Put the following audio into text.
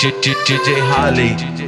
DJ Holly.